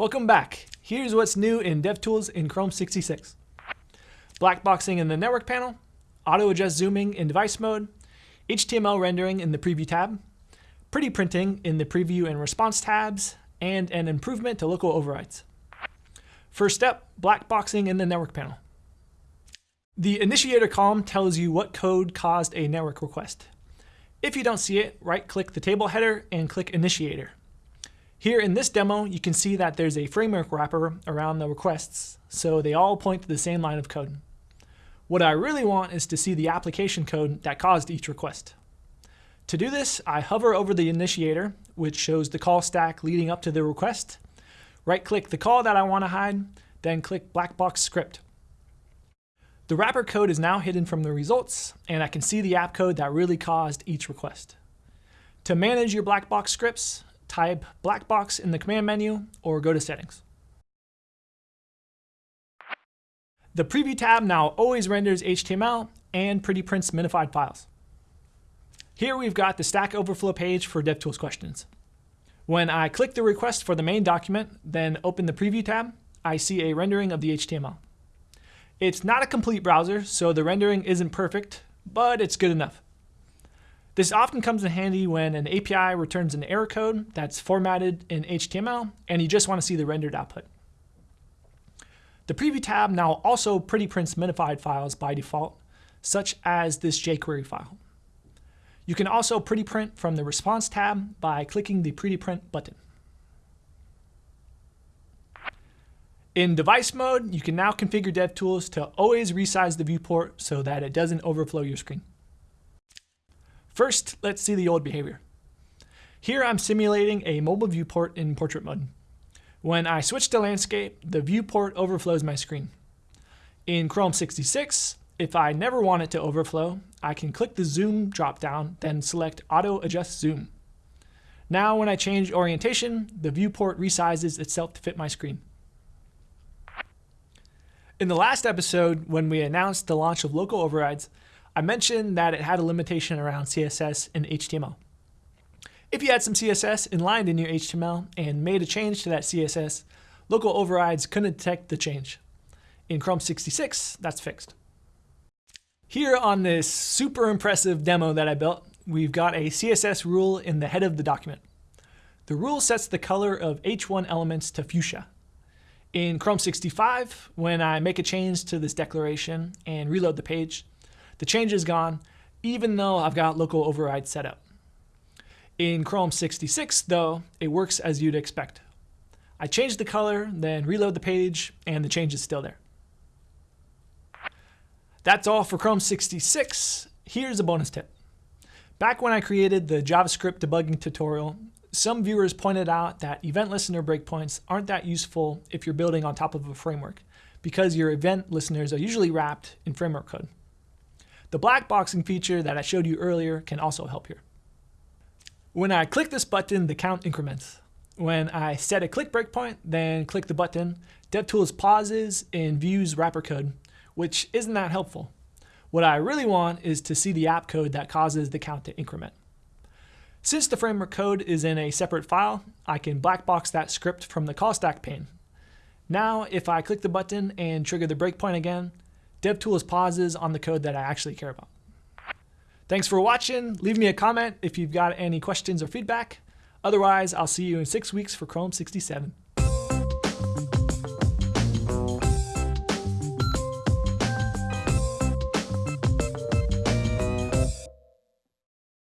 Welcome back. Here's what's new in DevTools in Chrome 66. Blackboxing in the network panel, auto adjust zooming in device mode, HTML rendering in the preview tab, pretty printing in the preview and response tabs, and an improvement to local overrides. First step, blackboxing in the network panel. The initiator column tells you what code caused a network request. If you don't see it, right-click the table header and click Initiator. Here in this demo, you can see that there's a framework wrapper around the requests, so they all point to the same line of code. What I really want is to see the application code that caused each request. To do this, I hover over the initiator, which shows the call stack leading up to the request, right-click the call that I want to hide, then click Black Box Script. The wrapper code is now hidden from the results, and I can see the app code that really caused each request. To manage your black box scripts, type black box in the command menu or go to settings. The preview tab now always renders HTML and pretty prints minified files. Here we've got the Stack Overflow page for DevTools questions. When I click the request for the main document, then open the preview tab, I see a rendering of the HTML. It's not a complete browser, so the rendering isn't perfect, but it's good enough. This often comes in handy when an API returns an error code that's formatted in HTML and you just want to see the rendered output. The Preview tab now also pretty prints minified files by default, such as this jQuery file. You can also pretty print from the Response tab by clicking the Pretty Print button. In device mode, you can now configure DevTools to always resize the viewport so that it doesn't overflow your screen. First, let's see the old behavior. Here I'm simulating a mobile viewport in portrait mode. When I switch to landscape, the viewport overflows my screen. In Chrome 66, if I never want it to overflow, I can click the zoom dropdown, then select auto adjust zoom. Now when I change orientation, the viewport resizes itself to fit my screen. In the last episode, when we announced the launch of local overrides, I mentioned that it had a limitation around CSS and HTML. If you had some CSS inlined in your HTML and made a change to that CSS, local overrides couldn't detect the change. In Chrome 66, that's fixed. Here on this super impressive demo that I built, we've got a CSS rule in the head of the document. The rule sets the color of H1 elements to fuchsia. In Chrome 65, when I make a change to this declaration and reload the page, the change is gone, even though I've got local override set up. In Chrome 66, though, it works as you'd expect. I change the color, then reload the page, and the change is still there. That's all for Chrome 66. Here's a bonus tip. Back when I created the JavaScript debugging tutorial, some viewers pointed out that event listener breakpoints aren't that useful if you're building on top of a framework, because your event listeners are usually wrapped in framework code. The black boxing feature that I showed you earlier can also help here. When I click this button, the count increments. When I set a click breakpoint, then click the button, DevTools pauses and views wrapper code, which isn't that helpful. What I really want is to see the app code that causes the count to increment. Since the framework code is in a separate file, I can blackbox that script from the call stack pane. Now, if I click the button and trigger the breakpoint again, DevTools pauses on the code that I actually care about. Thanks for watching. Leave me a comment if you've got any questions or feedback. Otherwise, I'll see you in six weeks for Chrome 67.